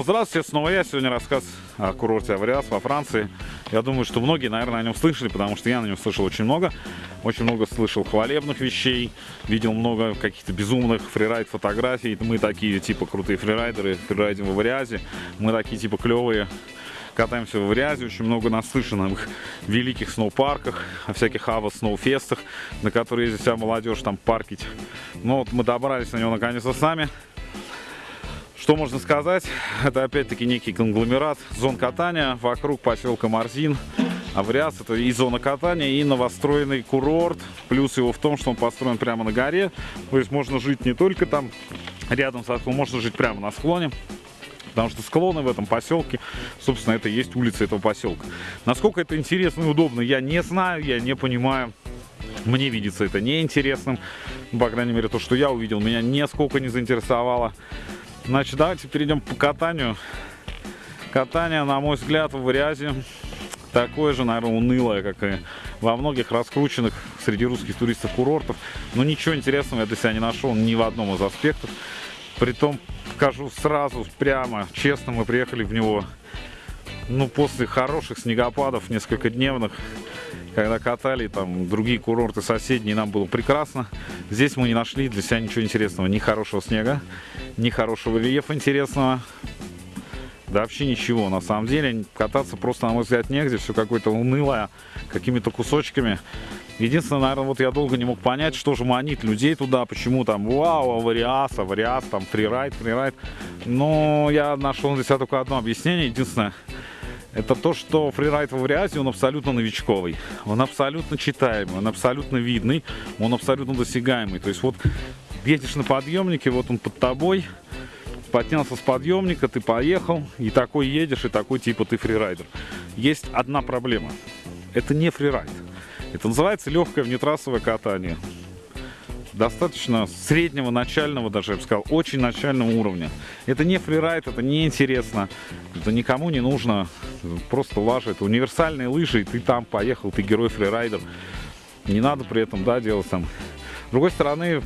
Здравствуйте, снова я. Сегодня рассказ о курорте Авриас во Франции. Я думаю, что многие, наверное, о нем слышали, потому что я на нем слышал очень много. Очень много слышал хвалебных вещей, видел много каких-то безумных фрирайд фотографий. Мы такие, типа, крутые фрирайдеры, фрирайдим в Авриазе. Мы такие, типа, клевые катаемся в Авриазе, очень много наслышанных великих сноупарках, о всяких ава сноуфестах, на которые ездит вся молодежь там паркить. Но вот мы добрались на него наконец-то сами. Что можно сказать? Это опять-таки некий конгломерат зон катания вокруг поселка Марзин. Авриас это и зона катания, и новостроенный курорт. Плюс его в том, что он построен прямо на горе. То есть можно жить не только там рядом с склоном, можно жить прямо на склоне. Потому что склоны в этом поселке, собственно, это и есть улица этого поселка. Насколько это интересно и удобно, я не знаю, я не понимаю. Мне видится это неинтересным. По крайней мере, то, что я увидел, меня нисколько не заинтересовало. Значит, давайте перейдем по катанию. Катание, на мой взгляд, в Варязе такое же, наверное, унылое, как и во многих раскрученных среди русских туристов курортов. Но ничего интересного я для себя не нашел ни в одном из аспектов. Притом, скажу сразу, прямо, честно, мы приехали в него, ну, после хороших снегопадов, несколько дневных, когда катали там другие курорты соседние, нам было прекрасно. Здесь мы не нашли для себя ничего интересного, ни хорошего снега, ни хорошего рельефа интересного. Да вообще ничего, на самом деле. Кататься просто, на мой взгляд, негде. Все какое-то унылое, какими-то кусочками. Единственное, наверное, вот я долго не мог понять, что же манит людей туда, почему там, вау, авариас, авариас, там, фрирайд, фрирайд. Но я нашел для себя только одно объяснение. Единственное, это то, что фрирайд в Авриазе, он абсолютно новичковый. Он абсолютно читаемый, он абсолютно видный, он абсолютно досягаемый. То есть вот едешь на подъемнике, вот он под тобой, поднялся с подъемника, ты поехал, и такой едешь, и такой типа ты фрирайдер. Есть одна проблема. Это не фрирайд. Это называется легкое внетрассовое катание. Достаточно среднего, начального даже, я бы сказал, очень начального уровня. Это не фрирайд, это не интересно, это никому не нужно. Просто лажа, это универсальные лыжи, и ты там поехал, ты герой фрирайдер. Не надо при этом, да, делать там. С другой стороны,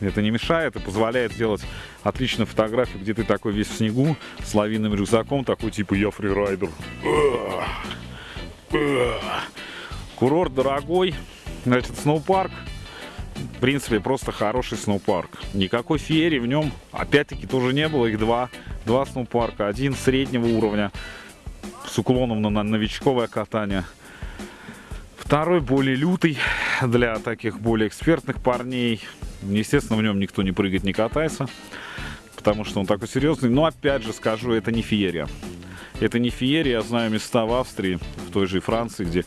это не мешает и позволяет сделать отличную фотографию, где ты такой весь в снегу, с лавинным рюкзаком, такой типа я фрирайдер. Курорт дорогой. Значит, сноупарк. В принципе, просто хороший сноупарк. Никакой феерии в нем, опять-таки, тоже не было. Их два. Два сноупарка. Один среднего уровня с уклоном на новичковое катание. Второй более лютый для таких более экспертных парней. Естественно, в нем никто не прыгает, не катается, потому что он такой серьезный. Но опять же скажу, это не феерия. Это не феерия, я знаю места в Австрии, в той же Франции, где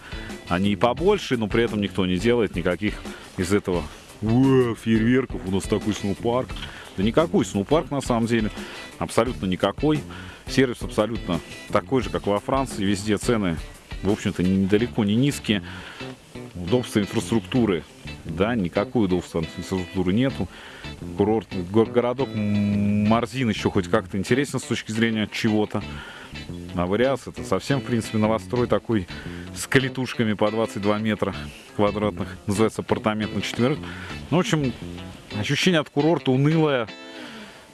они и побольше, но при этом никто не делает никаких из этого фейерверков. У нас такой сноупарк. Да никакой сноупарк на самом деле. Абсолютно никакой. Сервис абсолютно такой же, как во Франции. Везде цены, в общем-то, недалеко не низкие. Удобство инфраструктуры. Да, никакой удобства инфраструктуры нету. Курорт, городок Марзин еще хоть как-то интересен с точки зрения чего-то. А Вариас это совсем, в принципе, новострой такой с калитушками по 22 метра квадратных. Называется апартамент на четверых. Ну, в общем, ощущение от курорта унылое,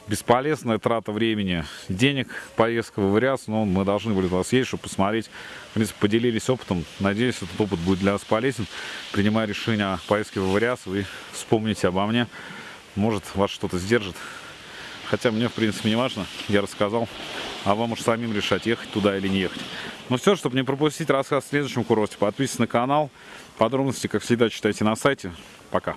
бесполезная трата времени, денег, поездка в Вариас, но мы должны были туда съездить, чтобы посмотреть. В принципе, поделились опытом. Надеюсь, этот опыт будет для вас полезен. Принимая решение о поездке в Вариас, вы вспомните обо мне. Может, вас что-то сдержит. Хотя мне, в принципе, не важно. Я рассказал а вам уж самим решать, ехать туда или не ехать. Ну все, чтобы не пропустить рассказ в следующем курорте, подписывайтесь на канал. Подробности, как всегда, читайте на сайте. Пока.